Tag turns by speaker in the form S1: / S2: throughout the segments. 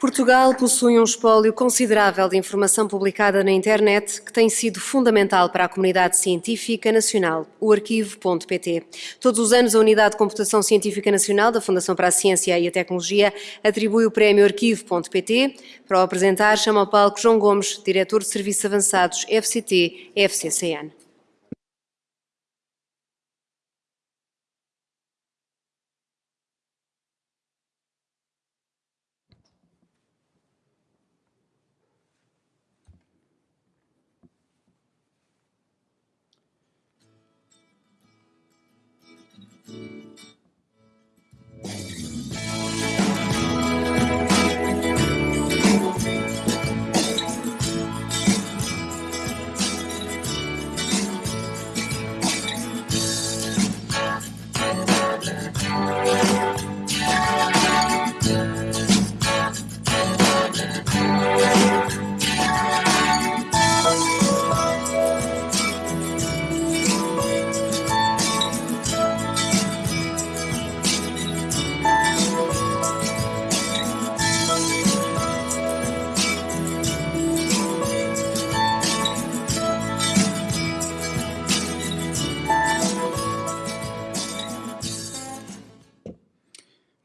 S1: Portugal possui um espólio considerável de informação publicada na internet que tem sido fundamental para a comunidade científica nacional, o arquivo.pt. Todos os anos, a Unidade de Computação Científica Nacional da Fundação para a Ciência e a Tecnologia atribui o prémio arquivo.pt. Para o apresentar, chama ao palco João Gomes, diretor de Serviços Avançados FCT-FCCN.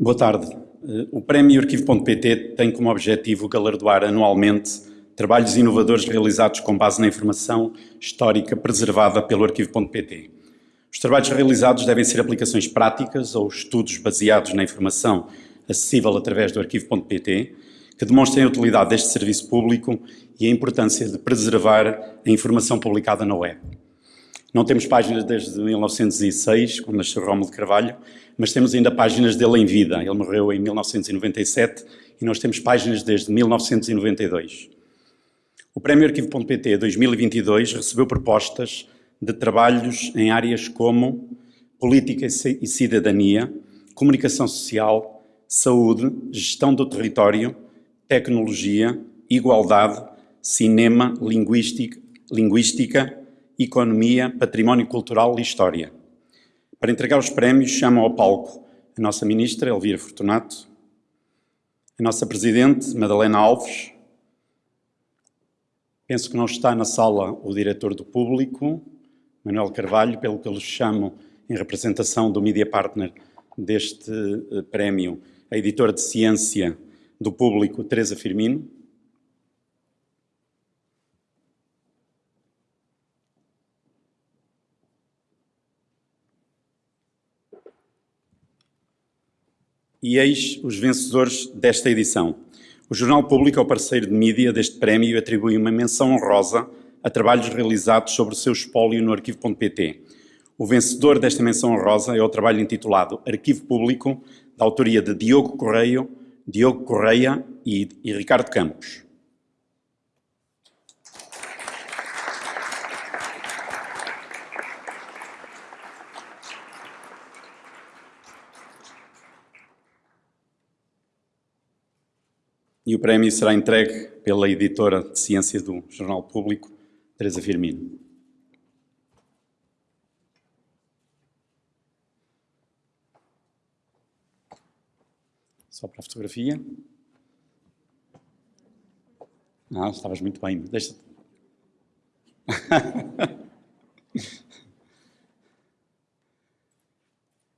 S2: Boa tarde. Eh, o Prémio Arquivo.pt tem como objetivo galardoar anualmente trabalhos inovadores realizados com base na informação histórica preservada pelo Arquivo.pt. Os trabalhos realizados devem ser aplicações práticas ou estudos baseados na informação acessível através do Arquivo.pt, que demonstrem a utilidade deste serviço público e a importância de preservar a informação publicada na web. Não temos páginas desde 1906, quando nasceu Rómulo de Carvalho, mas temos ainda páginas dele em vida. Ele morreu em 1997 e nós temos páginas desde 1992. O Prémio Arquivo.pt 2022 recebeu propostas de trabalhos em áreas como política e cidadania, comunicação social, saúde, gestão do território, tecnologia, igualdade, cinema, linguística, linguística economia, património cultural e história. Para entregar os prémios, chamam ao palco a nossa ministra, Elvira Fortunato, a nossa presidente, Madalena Alves, penso que não está na sala o diretor do público, Manuel Carvalho, pelo que eu lhes chamo em representação do Media Partner deste uh, prémio, a editora de ciência do público, Teresa Firmino, e eis os vencedores desta edição. O Jornal Público é o parceiro de mídia deste prémio e atribui uma menção honrosa a trabalhos realizados sobre o seu espólio no arquivo.pt. O vencedor desta menção honrosa é o trabalho intitulado Arquivo Público, da autoria de Diogo Correia, Diogo Correia e, e Ricardo Campos. E o prémio será entregue pela editora de ciência do Jornal Público, Teresa Firmino. Só para a fotografia. Ah, estavas muito bem. Deixa-te.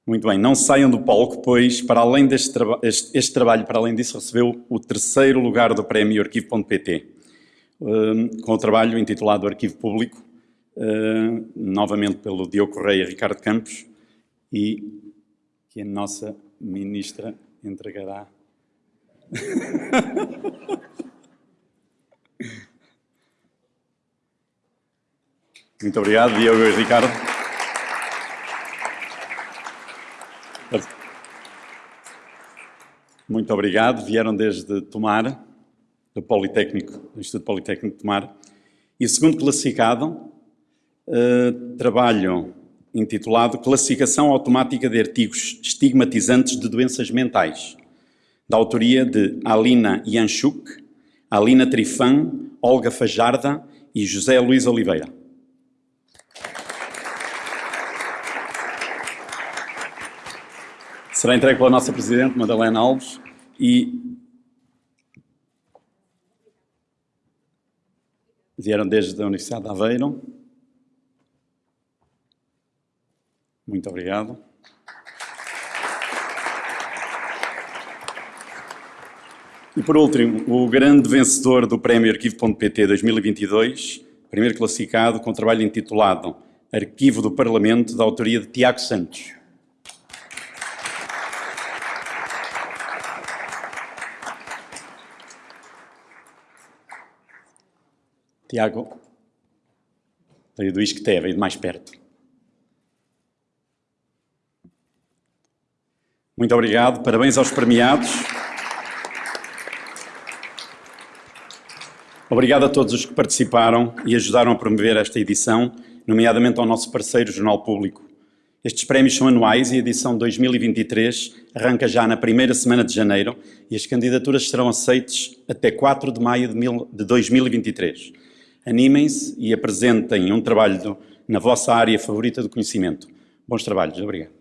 S2: Muito bem, não saiam do palco, pois, para além deste traba este, este, trabalho, para além disso, recebeu o terceiro lugar do prémio Arquivo.pt, um, com o trabalho intitulado Arquivo Público, uh, novamente pelo Diogo Correia e Ricardo Campos, e que a nossa ministra entregará. Muito obrigado, Diogo e Ricardo. Muito obrigado. Vieram desde Tomar, do Politécnico, do Instituto Politécnico de Tomar. E segundo classificado, uh, trabalho intitulado Classificação Automática de Artigos Estigmatizantes de Doenças Mentais, da autoria de Alina Yanchuk, Alina Trifan, Olga Fajarda e José Luís Oliveira. será entregue pela nossa Presidente, Madalena Alves, e vieram desde a Universidade de Aveiro. Muito obrigado. E por último, o grande vencedor do Prémio Arquivo.pt 2022, primeiro classificado com o trabalho intitulado Arquivo do Parlamento, da autoria de Tiago Santos. Tiago, veio do Isqueté, veio de mais perto. Muito obrigado, parabéns aos premiados. Obrigado a todos os que participaram e ajudaram a promover esta edição, nomeadamente ao nosso parceiro Jornal Público. Estes prémios são anuais e a edição 2023 arranca já na primeira semana de janeiro e as candidaturas serão aceitas até 4 de maio de 2023. Animem-se e apresentem um trabalho na vossa área favorita do conhecimento. Bons trabalhos. Obrigado.